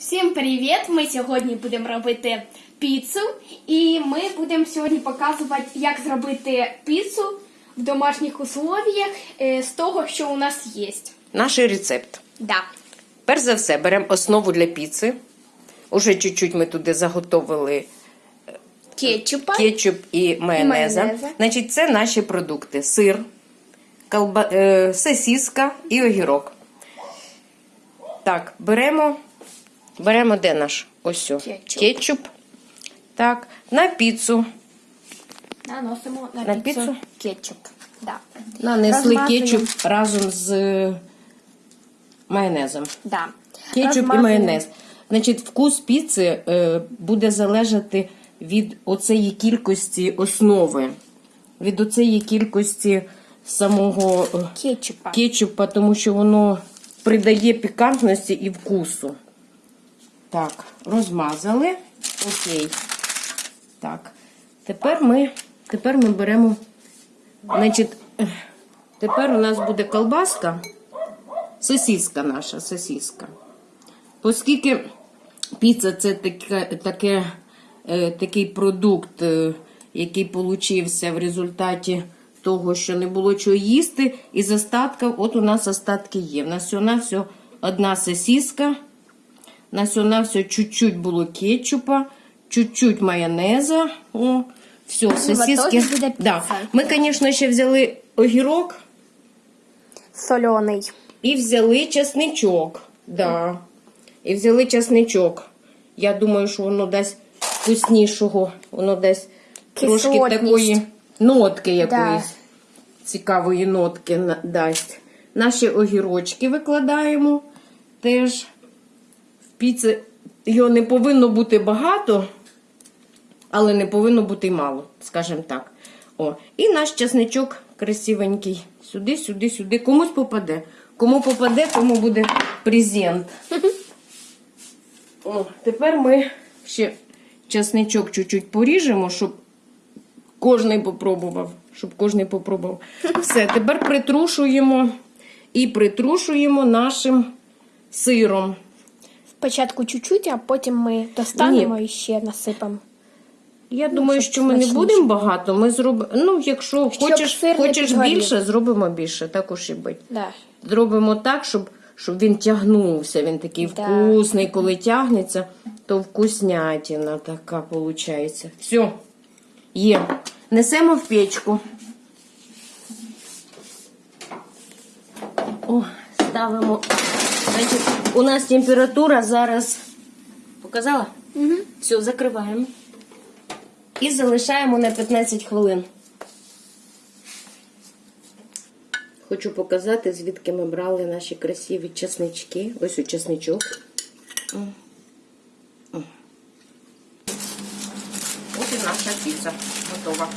Всім привіт! Ми сьогодні будемо робити піцу, і ми будемо сьогодні показувати, як зробити піцу в домашніх условіях е, з того, що у нас є. Наш рецепт. Да. Перш за все, беремо основу для піци. Уже чуть-чуть ми туди заготовили Кетчупа. кетчуп і майонеза. майонеза. Значить, це наші продукти: сир, колба... е, сосиска і огірок. Так, беремо. Беремо де наш? Ось. Кетчуп. кетчуп. Так, на піцу. Наносимо на, На піцу, піцу? кетчуп. Да. Нанесли Розмазуємо. кетчуп разом з е, майонезом. Да. Кетчуп і майонез. Значить, вкус піци е, буде залежати від оцеї кількості основи, від оцеї кількості самого е, Кетчупа. кетчупа, тому що воно придає пікантності і вкусу. Так, розмазали. Окей. Так. Тепер ми, тепер ми беремо. Значить, тепер у нас буде колбаска, сосиска наша, сосиска. Оскільки піца це таке, таке, е, такий продукт, е, який получився в результаті того, що не було чого їсти, і з остатка, от у нас остатки є. У нас всього одна сосиска, у нас всього чуть-чуть було кетчупа, чуть-чуть майонеза. О, все, сосиски. Да. Ми, звісно, ще взяли огірок Солений. і взяли чесничок. Да. І взяли чесничок. Я думаю, що воно дасть вкуснішого, воно дасть трошки такої нотки якоїсь. Цікавої нотки дасть. Наші огірочки викладаємо теж. В піці його не повинно бути багато, але не повинно бути й мало, скажімо так. О, і наш чесничок красивенький. Сюди, сюди, сюди. Комусь попаде. Кому попаде, тому буде презент. О, тепер ми ще чесничок чуть-чуть поріжемо, щоб кожний попробував. Щоб кожний попробував. Все, тепер притрушуємо і притрушуємо нашим сиром. Спочатку чуть-чуть, а потім ми достанемо і ще насипемо. Я думаю, що ми не будемо багато. Ми зробимо. Ну, якщо Щоб хочеш, хочеш більше, зробимо більше. Також і бить. Да. Зробимо так, щоб, щоб він тягнувся. Він такий Да. вкусний. Коли тягнеться, то вкуснятина така виходить. Все, є. Несемо в печку. О, ставимо. Значить, у нас температура зараз. Показала? Угу. Все, закриваємо. І залишаємо на 15 хвилин. Хочу показати, звідки ми брали наші красиві чеснички. Ось у чесничок. Ось і наша піца готова.